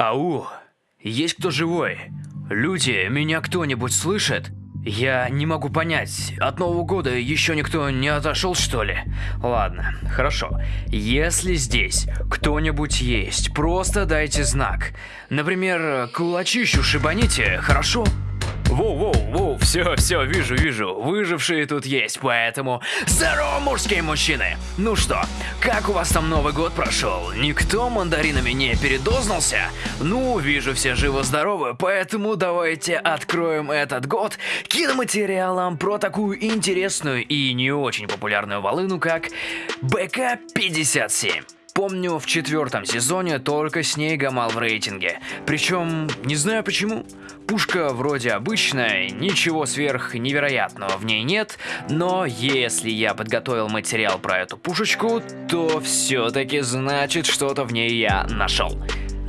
Ау, есть кто живой? Люди, меня кто-нибудь слышит? Я не могу понять, от Нового года еще никто не отошел, что ли? Ладно, хорошо. Если здесь кто-нибудь есть, просто дайте знак. Например, кулачищу шибаните, хорошо? Воу-воу-воу, все, все, вижу, вижу, выжившие тут есть, поэтому здорово, мужские мужчины! Ну что, как у вас там Новый год прошел? Никто мандаринами не передознался? Ну, вижу, все живы-здоровы, поэтому давайте откроем этот год киноматериалом про такую интересную и не очень популярную волыну, как БК-57. Помню, в четвертом сезоне только с ней гамал в рейтинге. Причем, не знаю почему. Пушка вроде обычная, ничего сверх невероятного в ней нет, но если я подготовил материал про эту пушечку, то все-таки значит что-то в ней я нашел.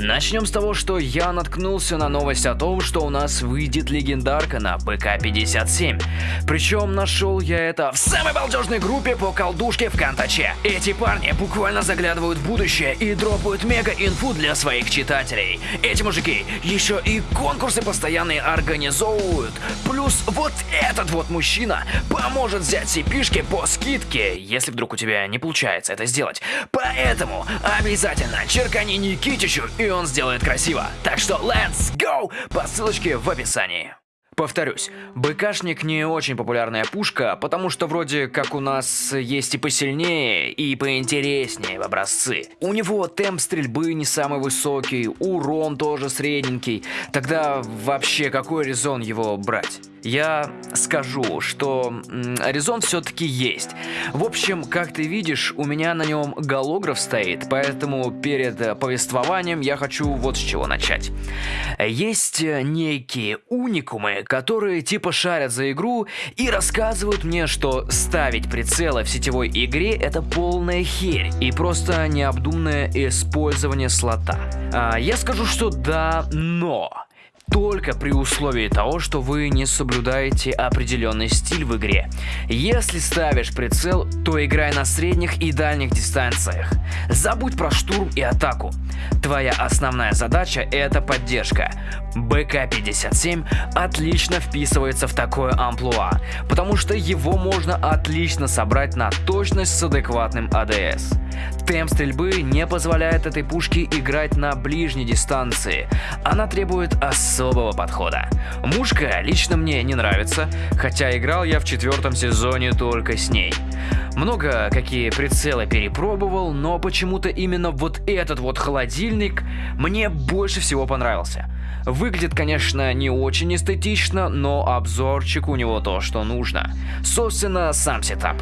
Начнем с того, что я наткнулся на новость о том, что у нас выйдет легендарка на ПК-57. Причем нашел я это в самой балдежной группе по колдушке Кантаче. Эти парни буквально заглядывают в будущее и дропают мега-инфу для своих читателей. Эти мужики еще и конкурсы постоянные организовывают. Плюс вот этот вот мужчина поможет взять cp по скидке, если вдруг у тебя не получается это сделать. Поэтому обязательно черкани Никитичу и он сделает красиво. Так что let's go по ссылочке в описании. Повторюсь, БКшник не очень популярная пушка, потому что вроде как у нас есть и посильнее, и поинтереснее в образцы. У него темп стрельбы не самый высокий, урон тоже средненький. Тогда вообще какой резон его брать? Я скажу, что резон все-таки есть. В общем, как ты видишь, у меня на нем голограф стоит, поэтому перед э, повествованием я хочу вот с чего начать. Есть э, некие уникумы, которые типа шарят за игру и рассказывают мне, что ставить прицелы в сетевой игре это полная херь и просто необдуманное использование слота. А, я скажу, что да, но только при условии того, что вы не соблюдаете определенный стиль в игре. Если ставишь прицел, то играй на средних и дальних дистанциях. Забудь про штурм и атаку. Твоя основная задача это поддержка. БК-57 отлично вписывается в такое амплуа, потому что его можно отлично собрать на точность с адекватным АДС. Темп стрельбы не позволяет этой пушке играть на ближней дистанции. Она требует особого подхода. Мушка лично мне не нравится, хотя играл я в четвертом сезоне только с ней. Много какие прицелы перепробовал, но почему-то именно вот этот вот холодильник мне больше всего понравился. Выглядит, конечно, не очень эстетично, но обзорчик у него то, что нужно. Собственно, сам сетап.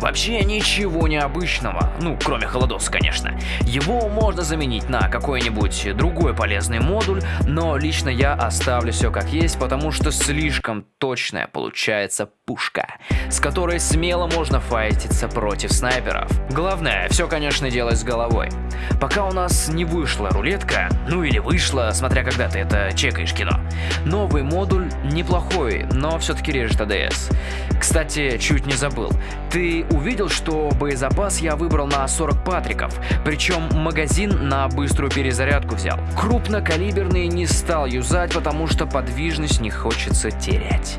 Вообще ничего необычного, ну, кроме холодос, конечно. Его можно заменить на какой-нибудь другой полезный модуль, но лично я оставлю все как есть, потому что слишком точная получается пушка, с которой смело можно файтиться против снайперов. Главное, все, конечно, делать с головой. Пока у нас не вышла рулетка, ну или вышла, смотря когда ты это чекаешь кино, новый модуль неплохой, но все-таки режет АДС. Кстати, чуть не забыл, ты увидел, что боезапас я выбрал на 40 патриков, причем магазин на быструю перезарядку взял. Крупнокалиберный не стал юзать, потому что подвижность не хочется терять.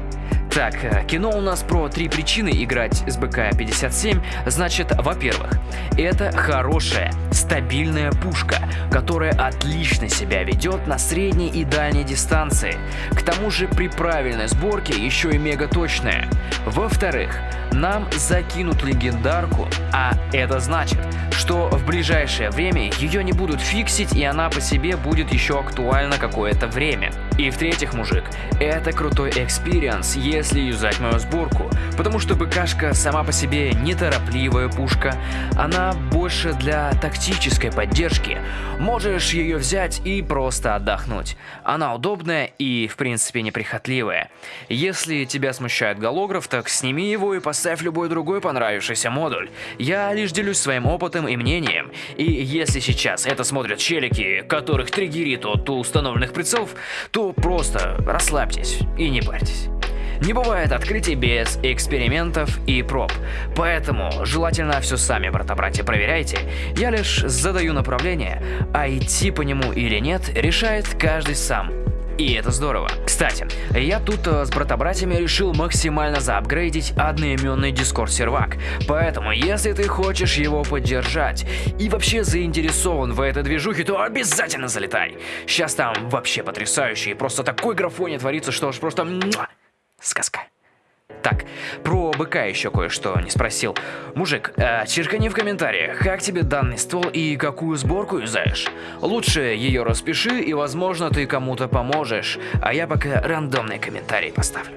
Так, э, кино у нас про три причины играть с БК-57. Значит, во-первых, это хорошая, стабильная пушка, которая отлично себя ведет на средней и дальней дистанции. К тому же при правильной сборке еще и мега точная. Во-вторых, нам закинут легендарку, а это значит, что в ближайшее время ее не будут фиксить и она по себе будет еще актуальна какое-то время. И в-третьих, мужик, это крутой experience, если юзать мою сборку, потому что БКшка сама по себе неторопливая пушка, она больше для тактической поддержки. Можешь ее взять и просто отдохнуть. Она удобная и в принципе неприхотливая. Если тебя смущает голограф, так сними его и поставь любой другой понравившийся модуль. Я лишь делюсь своим опытом и мнением. И если сейчас это смотрят челики, которых триггерит от установленных прицелов, то просто расслабьтесь и не парьтесь. Не бывает открытий без экспериментов и проб. Поэтому желательно все сами, брата-братья, проверяйте. Я лишь задаю направление, а идти по нему или нет, решает каждый сам. И это здорово. Кстати, я тут э, с брата-братьями решил максимально заапгрейдить одноименный дискорд сервак. Поэтому, если ты хочешь его поддержать и вообще заинтересован в этой движухе, то обязательно залетай. Сейчас там вообще потрясающе и просто такой графоне творится, что уж просто... Сказка. Про быка еще кое-что не спросил. Мужик, э, черкани в комментариях, как тебе данный ствол и какую сборку юзаешь. Лучше ее распиши и, возможно, ты кому-то поможешь, а я пока рандомный комментарий поставлю.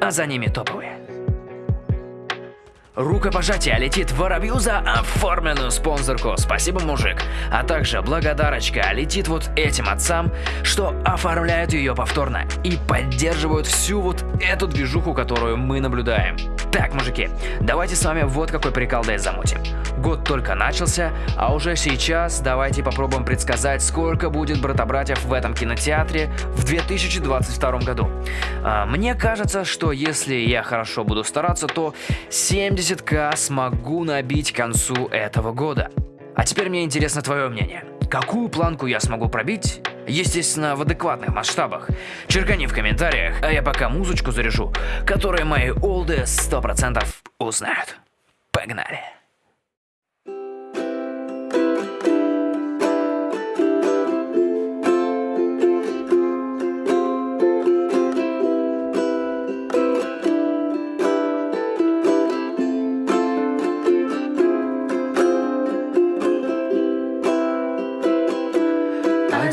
А за ними топовые. Рукопожатие летит воробью за оформленную спонсорку. Спасибо, мужик. А также благодарочка летит вот этим отцам, что оформляют ее повторно и поддерживают всю вот эту движуху, которую мы наблюдаем. Так, мужики, давайте с вами вот какой прикол дай замутим. Год только начался, а уже сейчас давайте попробуем предсказать, сколько будет брата-братьев в этом кинотеатре в 2022 году. А, мне кажется, что если я хорошо буду стараться, то 70к смогу набить к концу этого года. А теперь мне интересно твое мнение. Какую планку я смогу пробить? Естественно, в адекватных масштабах. Черкани в комментариях, а я пока музычку заряжу, которую мои олды 100% узнают. Погнали!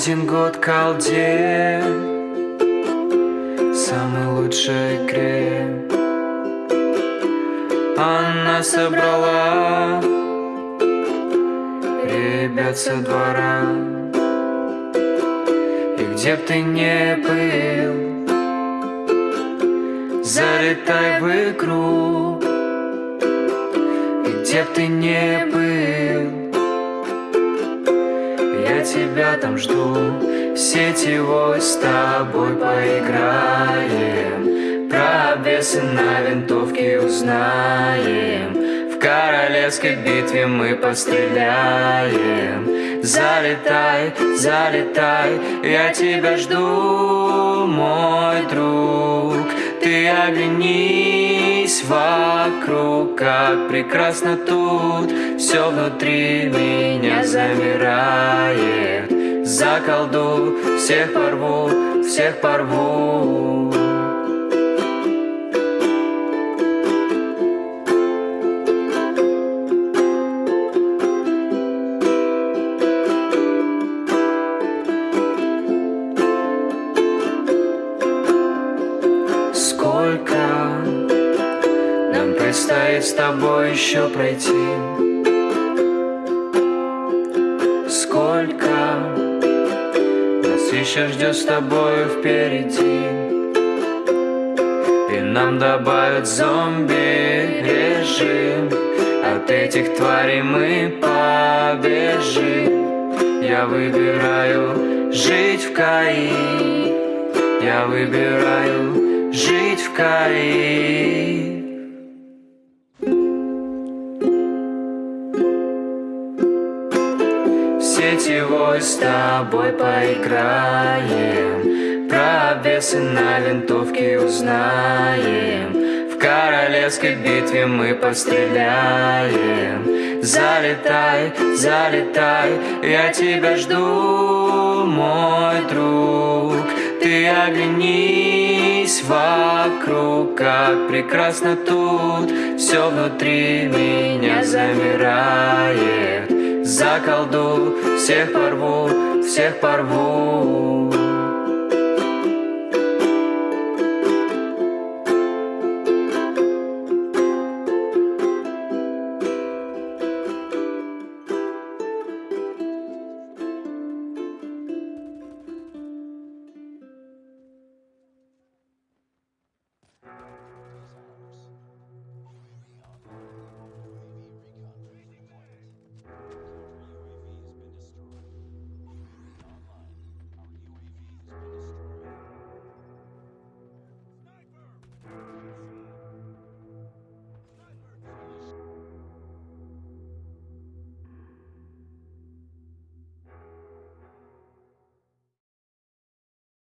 Один год колде Самой лучшей игре Она собрала Ребят со двора. И где б ты не был Залетай в игру. И где б ты не был тебя там жду. Сетевой с тобой поиграем. Про обвесы на винтовке узнаем. В королевской битве мы постреляем. Залетай, залетай, я тебя жду, мой друг. Ты оглянись вокруг, как прекрасно тут. Все внутри меня замирает. За колду всех порву, всех порву тобой еще пройти? Сколько нас еще ждет с тобой впереди? И нам добавят зомби режим. От этих тварей мы побежим. Я выбираю жить в Каи. Я выбираю жить в Каи сетевой с тобой поиграем. Про обвесы на винтовке узнаем. В королевской битве мы постреляем. Залетай, залетай, я тебя жду, мой друг. Ты оглянись вокруг, как прекрасно тут. Все внутри меня замирает за колду всех порву, всех порву